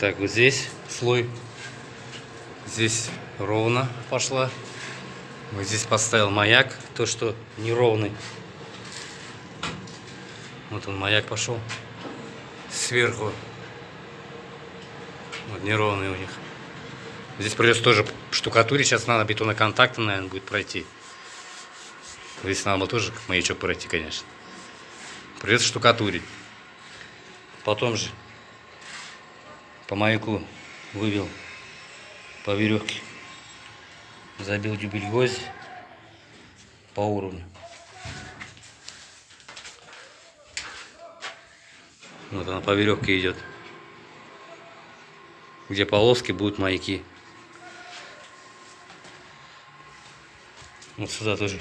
Так, вот здесь слой. Здесь ровно пошла. Вот здесь поставил маяк, то что неровный. Вот он маяк пошел сверху. Вот неровный у них. Здесь придется тоже штукатурить. Сейчас надо бетоноконтактом, наверное, будет пройти. Здесь надо было тоже маячок пройти, конечно. Придется штукатурить. Потом же по маяку вывел по веревке. Забил дюбель гвозди по уровню. Вот она по веревке идет. Где полоски будут маяки. Вот сюда тоже.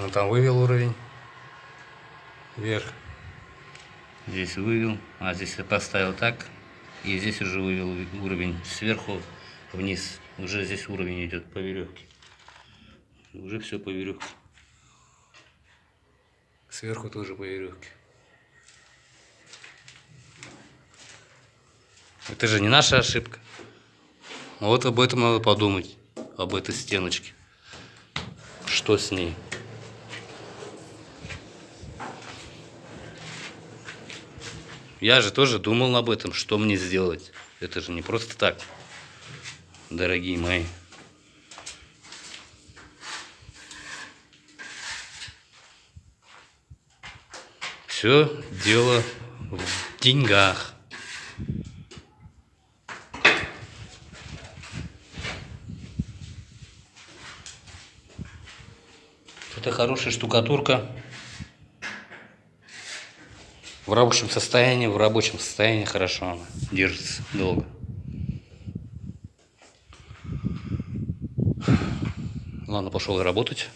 Он там вывел уровень. Вверх. Здесь вывел. А здесь я поставил так. И здесь уже вывел уровень сверху вниз. Уже здесь уровень идет по веревке. Уже все по веревке. Сверху тоже по веревке. Это же не наша ошибка. Вот об этом надо подумать. Об этой стеночке. Что с ней? Я же тоже думал об этом, что мне сделать. Это же не просто так, дорогие мои. Все дело в деньгах. Это хорошая штукатурка. В рабочем состоянии, в рабочем состоянии хорошо она держится долго. Ладно, пошел работать.